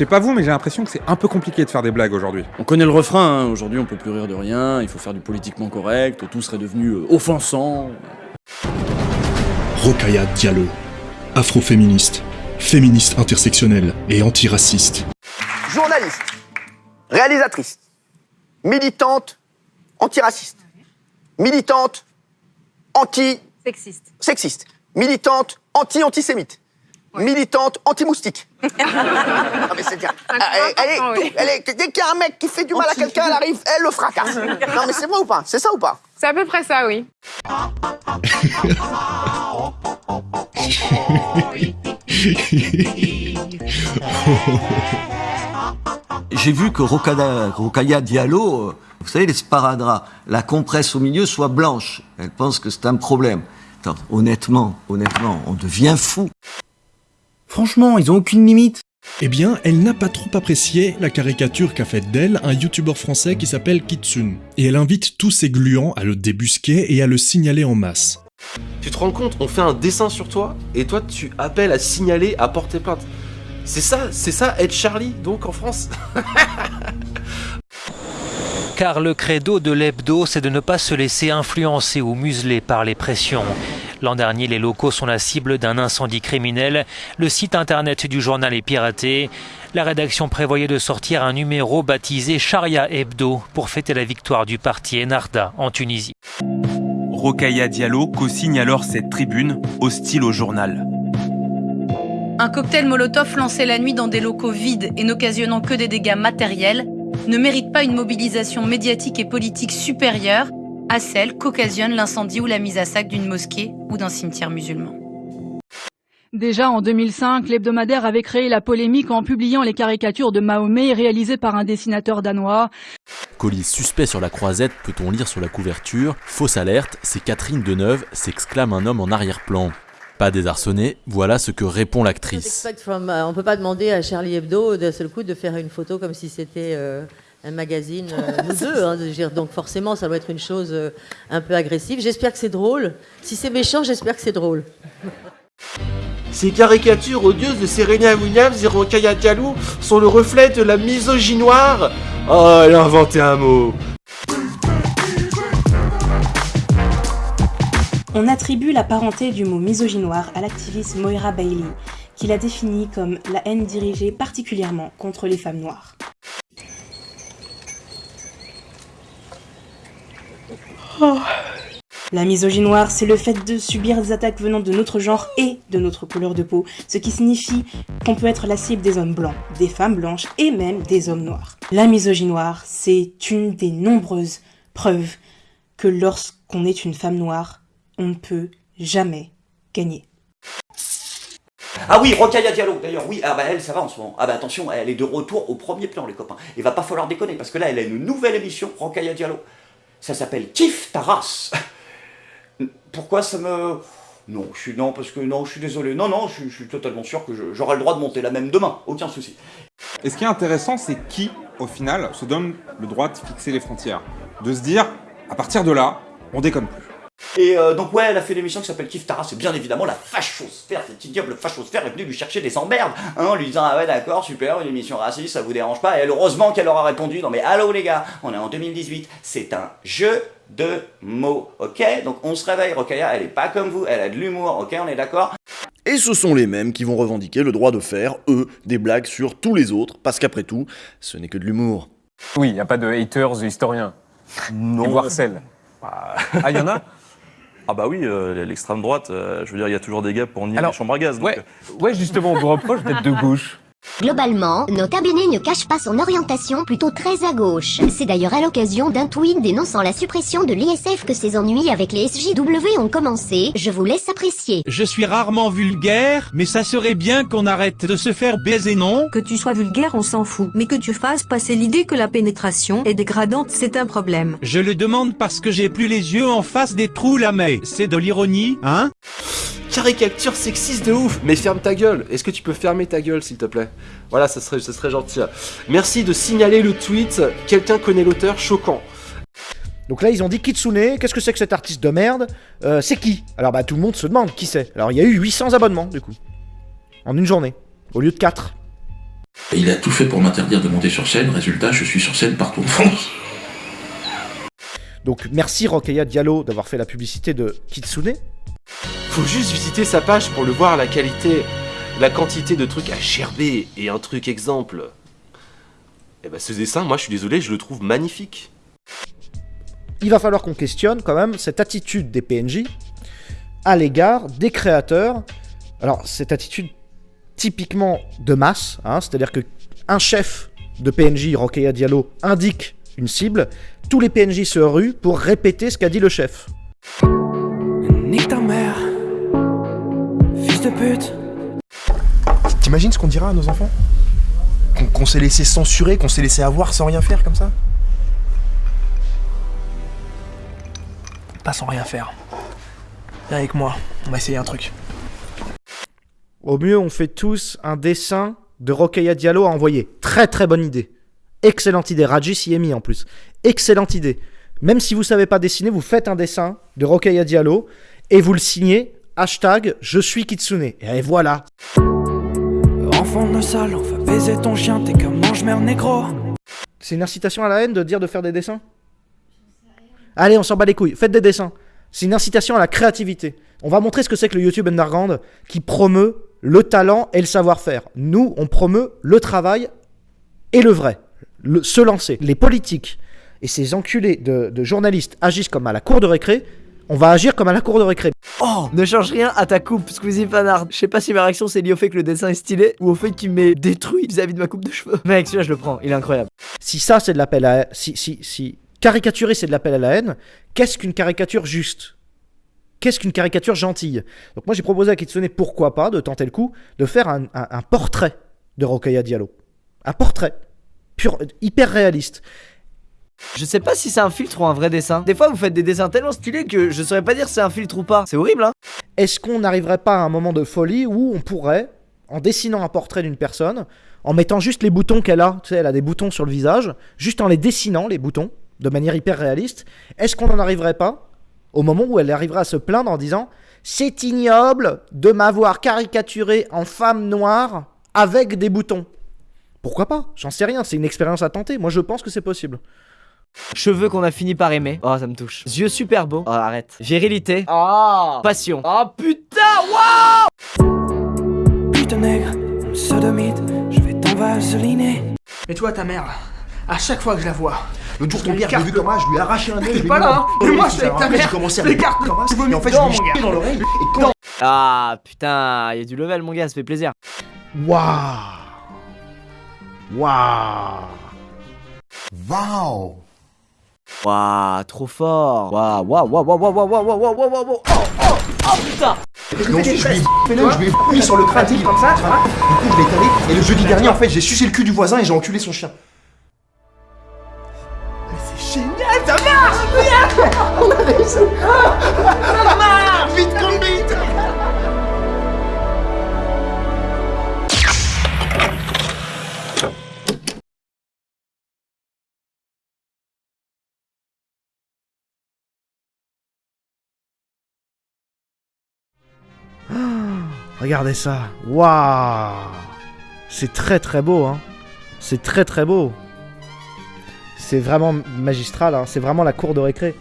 sais pas vous, mais j'ai l'impression que c'est un peu compliqué de faire des blagues aujourd'hui. On connaît le refrain, hein. aujourd'hui on peut plus rire de rien, il faut faire du politiquement correct, tout serait devenu euh, offensant. Rokaya Diallo, afroféministe, féministe intersectionnelle et antiraciste. Journaliste, réalisatrice, militante antiraciste, militante anti Sexiste. sexiste, militante anti-antisémite, militante anti-moustique. non mais c'est bien. Elle, elle est- important, oui. elle est- dès qu'il y a un mec qui fait du mal à quelqu'un, elle arrive, elle le fracasse. non mais c'est vrai ou pas? C'est ça ou pas? C'est à peu près ça, oui. J'ai vu que Rokada, Rokaya Diallo, euh, vous savez, les sparadraps, la compresse au milieu soit blanche. Elle pense que c'est un problème. Attends, honnêtement, honnêtement, on devient fou. Franchement, ils ont aucune limite. Eh bien, elle n'a pas trop apprécié la caricature qu'a faite d'elle un youtubeur français qui s'appelle Kitsune. Et elle invite tous ses gluants à le débusquer et à le signaler en masse. Tu te rends compte, on fait un dessin sur toi et toi tu appelles à signaler, à porter plainte. C'est ça, c'est ça être Charlie donc en France. Car le credo de l'hebdo, c'est de ne pas se laisser influencer ou museler par les pressions. L'an dernier, les locaux sont la cible d'un incendie criminel. Le site internet du journal est piraté. La rédaction prévoyait de sortir un numéro baptisé Sharia Hebdo pour fêter la victoire du parti Enarda en Tunisie. Rokaya Diallo co-signe alors cette tribune hostile au journal. Un cocktail Molotov lancé la nuit dans des locaux vides et n'occasionnant que des dégâts matériels ne mérite pas une mobilisation médiatique et politique supérieure à celle qu'occasionne l'incendie ou la mise à sac d'une mosquée ou d'un cimetière musulman. Déjà en 2005, l'hebdomadaire avait créé la polémique en publiant les caricatures de Mahomet réalisées par un dessinateur danois. Colis suspect sur la croisette, peut-on lire sur la couverture. Fausse alerte, c'est Catherine Deneuve, s'exclame un homme en arrière-plan. Pas désarçonné, voilà ce que répond l'actrice. On peut pas demander à Charlie Hebdo d'un seul coup de faire une photo comme si c'était euh, un magazine, euh, nous deux. hein, dire, donc forcément, ça doit être une chose euh, un peu agressive. J'espère que c'est drôle. Si c'est méchant, j'espère que c'est drôle. Ces caricatures odieuses de Serena Williams et Rokaya Diallo sont le reflet de la misogynoire. Oh, elle a inventé un mot. On attribue la parenté du mot misogynoire à l'activiste Moira Bailey, qui l'a définie comme la haine dirigée particulièrement contre les femmes noires. La misogynoire, c'est le fait de subir des attaques venant de notre genre et de notre couleur de peau, ce qui signifie qu'on peut être la cible des hommes blancs, des femmes blanches et même des hommes noirs. La misogynoire, c'est une des nombreuses preuves que lorsqu'on est une femme noire, on ne peut jamais gagner. Ah oui, Rokaya Diallo, d'ailleurs, oui, ah bah elle, ça va en ce moment. Ah bah attention, elle est de retour au premier plan, les copains. Il va pas falloir déconner, parce que là, elle a une nouvelle émission, Rokaya Diallo. Ça s'appelle Kiff ta race. Pourquoi ça me... Non, je suis... Non, parce que non, je suis désolé. Non, non, je, suis- je suis totalement sûr que j'aurai le droit de monter la même demain, aucun souci. Et ce qui est intéressant, c'est qui, au final, se donne le droit de fixer les frontières. De se dire, à partir de là, on déconne plus. Et euh, donc ouais, elle a fait une émission qui s'appelle Kiff ta race, et bien évidemment la fachosphère, cette ignoble fachosphère est venue lui chercher des emmerdes, hein, en lui disant ah ouais d'accord, super, une émission raciste, ça vous dérange pas, et elle, heureusement qu'elle aura répondu, non mais allô les gars, on est en 2018, c'est un jeu de mots, ok? Donc on se réveille, Rokaya, elle est pas comme vous, elle a de l'humour, ok, on est d'accord? Et ce sont les mêmes qui vont revendiquer le droit de faire, eux, des blagues sur tous les autres, parce qu'après tout, ce n'est que de l'humour. Oui, il n'y a pas de haters historiens. Non. Harcèlent. Bah, Ah, il y en a? Ah bah oui, euh, l'extrême droite, euh, je veux dire, il y a toujours des gars pour nier Alors, les chambres à gaz. donc, Ouais, ouais justement, on vous reproche d'être de gauche. Globalement, notre abonné ne cache pas son orientation plutôt très à gauche. C'est d'ailleurs à l'occasion d'un tweet dénonçant la suppression de l'ISF que ses ennuis avec les SJW ont commencé. Je vous laisse apprécier. Je suis rarement vulgaire, mais ça serait bien qu'on arrête de se faire baiser, non? Que tu sois vulgaire, on s'en fout. Mais que tu fasses passer l'idée que la pénétration est dégradante, c'est un problème. Je le demande parce que j'ai plus les yeux en face des trous là, mais c'est de l'ironie, hein? Caricature sexiste de ouf Mais ferme ta gueule Est-ce que tu peux fermer ta gueule, s'il te plaît? Voilà, ça serait, ça serait gentil. Merci de signaler le tweet. Quelqu'un connaît l'auteur Choquant. Donc là, ils ont dit Kitsune, qu'est-ce que c'est que cet artiste de merde? Euh, C'est qui? Alors bah tout le monde se demande qui c'est? Alors il y a eu 800 abonnements du coup. En une journée, au lieu de 4. Il a tout fait pour m'interdire de monter sur scène, résultat, je suis sur scène partout en France. Donc merci Rokhaya Diallo d'avoir fait la publicité de Kitsune. Faut juste visiter sa page pour le voir la qualité, la quantité de trucs à gerber et un truc exemple. Et bah ce dessin, moi je suis désolé, je le trouve magnifique. Il va falloir qu'on questionne quand même cette attitude des PNJ à l'égard des créateurs. Alors cette attitude typiquement de masse, hein, c'est-à-dire que un chef de PNJ, Rokhaya Diallo, indique une cible, tous les PNJ se ruent pour répéter ce qu'a dit le chef. Nique ta mère, fils de pute. T'imagines ce qu'on dira à nos enfants Qu'on qu'on s'est laissé censurer, qu'on s'est laissé avoir sans rien faire comme ça Pas sans rien faire. Viens avec moi, on va essayer un truc. Au mieux, on fait tous un dessin de Rokhaya Diallo à envoyer. Très très bonne idée. Excellente idée. Raji s'y est mis en plus. Excellente idée. Même si vous savez pas dessiner, vous faites un dessin de Rokhaya Diallo et vous le signez hashtag je suis Kitsune. Et voilà. Enfant de sale, on va baiser ton chien, t'es comme mange-merde négro. C'est une incitation à la haine de dire de faire des dessins? Allez, on s'en bat les couilles. Faites des dessins. C'est une incitation à la créativité. On va montrer ce que c'est que le YouTube Underground qui promeut le talent et le savoir-faire. Nous, on promeut le travail et le vrai. Le- se lancer. Les politiques et ces enculés de, de journalistes agissent comme à la cour de récré. On va agir comme à la cour de récré. Oh Ne change rien à ta coupe, Squeezie Fanard. Je sais pas si ma réaction c'est lié au fait que le dessin est stylé ou au fait qu'il m'est détruit vis-à-vis de ma coupe de cheveux. Mec, celui-là je le prends, il est incroyable. Si ça, c'est de l'appel à... Si, si, si caricaturer, c'est de l'appel à la haine, qu'est-ce qu'une caricature juste? Qu'est-ce qu'une caricature gentille? Donc moi, j'ai proposé à Kitsune, pourquoi pas, de tenter le coup, de faire un, un- un portrait de Rokhaya Diallo. Un portrait. Pur, hyper réaliste. Je sais pas si c'est un filtre ou un vrai dessin. Des fois vous faites des dessins tellement stylés que je saurais pas dire si c'est un filtre ou pas. C'est horrible hein Est-ce qu'on n'arriverait pas à un moment de folie où on pourrait, en dessinant un portrait d'une personne, en mettant juste les boutons qu'elle a, tu sais, elle a des boutons sur le visage, juste en les dessinant, les boutons, de manière hyper réaliste, est-ce qu'on n'en arriverait pas au moment où elle arriverait à se plaindre en disant C'est ignoble de m'avoir caricaturé en femme noire avec des boutons Pourquoi pas? J'en sais rien, c'est une expérience à tenter. Moi, je pense que c'est possible. Cheveux qu'on a fini par aimer. Oh ça me touche. Yeux super beaux. Oh arrête. Virilité. Oh Passion. Oh putain Waouh Putain nègre, sodomite, je vais t'envaseliner. Mais toi, ta mère, à chaque fois que je la vois, l'autre jour, ton Je père, j'ai vu comment je lui ai arraché un œil. T'es pas là, hein. Mais le moi, nez, je suis avec ta mère. J'ai commencé à l'écarte. Et en fait, je lui mon ai gars. dans l'oreille. Et quand Ah putain, il y a du level mon gars, ça fait plaisir. Waouh Waouh Waouh Waouh, trop fort. Waouh, waouh, waouh, waouh, waouh, waouh, waouh, waouh, waouh, waouh, waouh. Oh, oh, oh putain. Donc je lui ai je lui ai mis sur le crâne, comme ça, tu vois. Du coup, je l'ai calé. Et le jeudi dernier, en fait, j'ai sucé le cul du voisin et j'ai enculé son chien. C'est génial, ça marche On a réussi Ça marche Vite comme Regardez ça. Waouh C'est très très beau, hein. C'est très très beau. C'est vraiment magistral, hein. C'est vraiment la cour de récré.